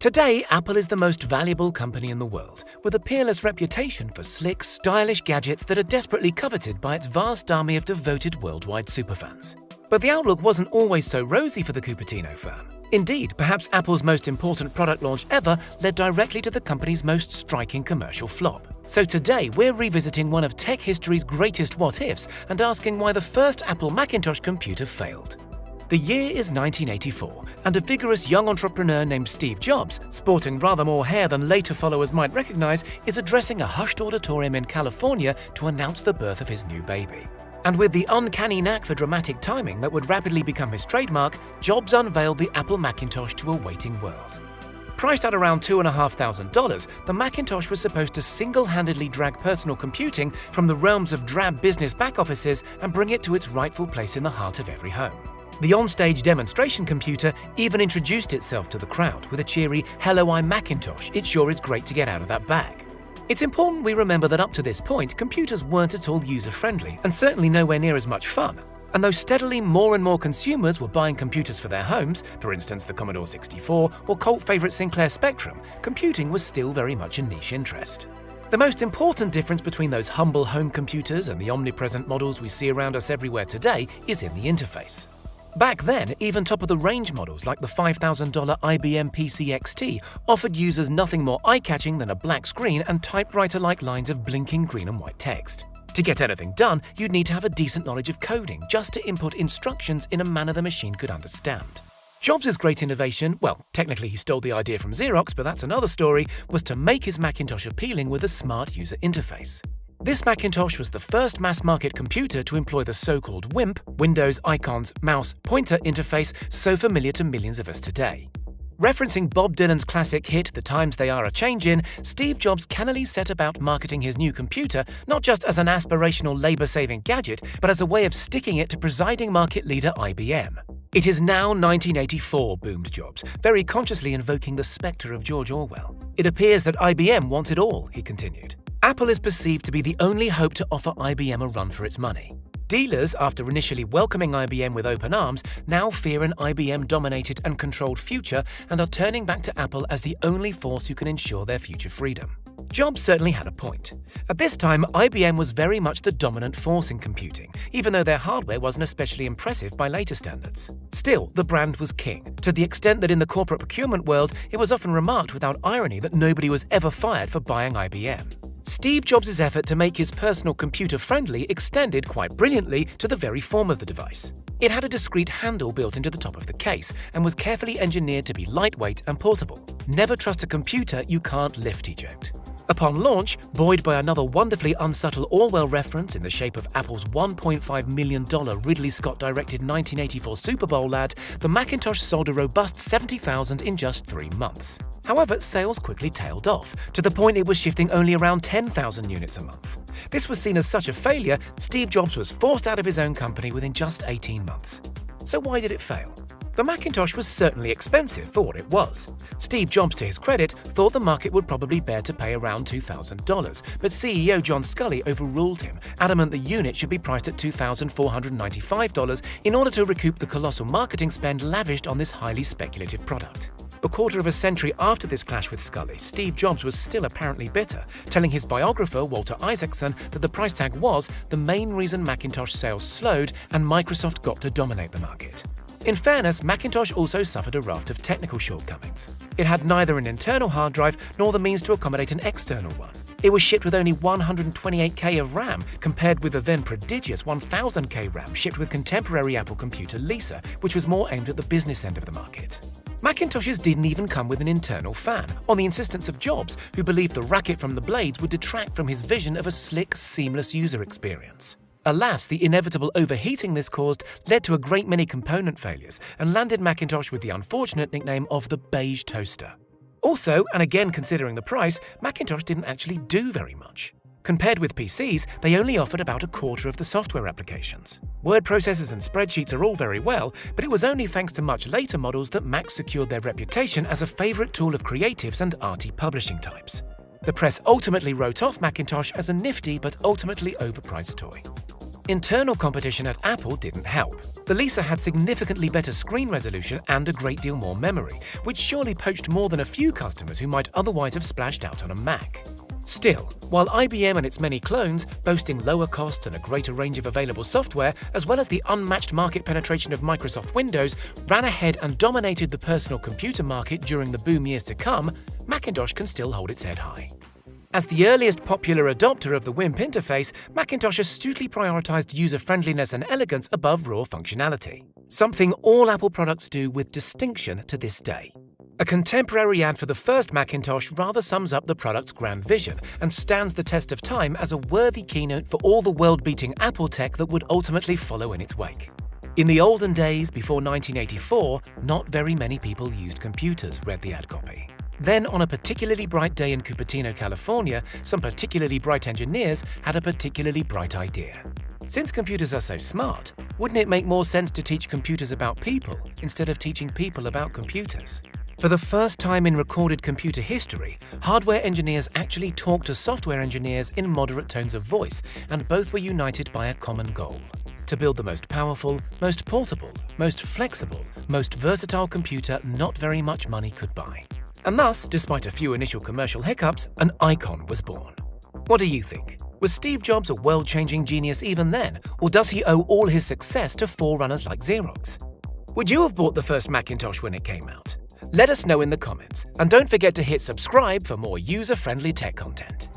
Today, Apple is the most valuable company in the world, with a peerless reputation for slick, stylish gadgets that are desperately coveted by its vast army of devoted worldwide superfans. But the outlook wasn't always so rosy for the Cupertino firm. Indeed, perhaps Apple's most important product launch ever led directly to the company's most striking commercial flop. So today, we're revisiting one of tech history's greatest what-ifs and asking why the first Apple Macintosh computer failed. The year is 1984, and a vigorous young entrepreneur named Steve Jobs, sporting rather more hair than later followers might recognize, is addressing a hushed auditorium in California to announce the birth of his new baby. And with the uncanny knack for dramatic timing that would rapidly become his trademark, Jobs unveiled the Apple Macintosh to a waiting world. Priced at around $2,500, the Macintosh was supposed to single-handedly drag personal computing from the realms of drab business back offices and bring it to its rightful place in the heart of every home. The onstage demonstration computer even introduced itself to the crowd with a cheery, Hello, I'm Macintosh, it sure is great to get out of that bag. It's important we remember that up to this point, computers weren't at all user-friendly and certainly nowhere near as much fun. And though steadily more and more consumers were buying computers for their homes, for instance the Commodore 64 or cult favourite Sinclair Spectrum, computing was still very much a niche interest. The most important difference between those humble home computers and the omnipresent models we see around us everywhere today is in the interface. Back then, even top-of-the-range models like the $5,000 IBM PC XT offered users nothing more eye-catching than a black screen and typewriter-like lines of blinking green and white text. To get anything done, you'd need to have a decent knowledge of coding just to input instructions in a manner the machine could understand. Jobs' great innovation, well, technically he stole the idea from Xerox, but that's another story, was to make his Macintosh appealing with a smart user interface. This Macintosh was the first mass-market computer to employ the so-called WIMP, Windows Icons Mouse Pointer interface so familiar to millions of us today. Referencing Bob Dylan's classic hit The Times They Are a Changin', Steve Jobs cannily set about marketing his new computer not just as an aspirational labor-saving gadget, but as a way of sticking it to presiding market leader IBM. It is now 1984, boomed Jobs, very consciously invoking the spectre of George Orwell. It appears that IBM wants it all, he continued. Apple is perceived to be the only hope to offer IBM a run for its money. Dealers, after initially welcoming IBM with open arms, now fear an IBM-dominated and controlled future and are turning back to Apple as the only force who can ensure their future freedom. Jobs certainly had a point. At this time, IBM was very much the dominant force in computing, even though their hardware wasn't especially impressive by later standards. Still, the brand was king, to the extent that in the corporate procurement world, it was often remarked without irony that nobody was ever fired for buying IBM. Steve Jobs' effort to make his personal computer friendly extended quite brilliantly to the very form of the device. It had a discrete handle built into the top of the case and was carefully engineered to be lightweight and portable. Never trust a computer you can't lift, eject. Upon launch, buoyed by another wonderfully unsubtle Orwell reference in the shape of Apple's $1.5 million Ridley Scott-directed 1984 Super Bowl ad, the Macintosh sold a robust 70,000 in just three months. However, sales quickly tailed off, to the point it was shifting only around 10,000 units a month. This was seen as such a failure, Steve Jobs was forced out of his own company within just 18 months. So why did it fail? The Macintosh was certainly expensive for what it was. Steve Jobs, to his credit, thought the market would probably bear to pay around $2,000, but CEO John Sculley overruled him, adamant the unit should be priced at $2,495 in order to recoup the colossal marketing spend lavished on this highly speculative product. A quarter of a century after this clash with Sculley, Steve Jobs was still apparently bitter, telling his biographer Walter Isaacson that the price tag was the main reason Macintosh sales slowed and Microsoft got to dominate the market. In fairness, Macintosh also suffered a raft of technical shortcomings. It had neither an internal hard drive nor the means to accommodate an external one. It was shipped with only 128K of RAM, compared with the then prodigious 1000K RAM shipped with contemporary Apple computer Lisa, which was more aimed at the business end of the market. Macintoshes didn't even come with an internal fan, on the insistence of Jobs, who believed the racket from the blades would detract from his vision of a slick, seamless user experience. Alas, the inevitable overheating this caused led to a great many component failures and landed Macintosh with the unfortunate nickname of the beige toaster. Also, and again considering the price, Macintosh didn't actually do very much. Compared with PCs, they only offered about a quarter of the software applications. Word processors and spreadsheets are all very well, but it was only thanks to much later models that Mac secured their reputation as a favorite tool of creatives and arty publishing types. The press ultimately wrote off Macintosh as a nifty but ultimately overpriced toy. internal competition at Apple didn't help. The Lisa had significantly better screen resolution and a great deal more memory, which surely poached more than a few customers who might otherwise have splashed out on a Mac. Still, while IBM and its many clones, boasting lower costs and a greater range of available software, as well as the unmatched market penetration of Microsoft Windows, ran ahead and dominated the personal computer market during the boom years to come, Macintosh can still hold its head high. As the earliest popular adopter of the WIMP interface, Macintosh astutely prioritized user-friendliness and elegance above raw functionality, something all Apple products do with distinction to this day. A contemporary ad for the first Macintosh rather sums up the product's grand vision and stands the test of time as a worthy keynote for all the world-beating Apple tech that would ultimately follow in its wake. In the olden days, before 1984, not very many people used computers, read the ad copy. Then, on a particularly bright day in Cupertino, California, some particularly bright engineers had a particularly bright idea. Since computers are so smart, wouldn't it make more sense to teach computers about people instead of teaching people about computers? For the first time in recorded computer history, hardware engineers actually talked to software engineers in moderate tones of voice, and both were united by a common goal to build the most powerful, most portable, most flexible, most versatile computer not very much money could buy. And thus, despite a few initial commercial hiccups, an icon was born. What do you think? Was Steve Jobs a world-changing genius even then, or does he owe all his success to forerunners like Xerox? Would you have bought the first Macintosh when it came out? Let us know in the comments, and don't forget to hit subscribe for more user-friendly tech content.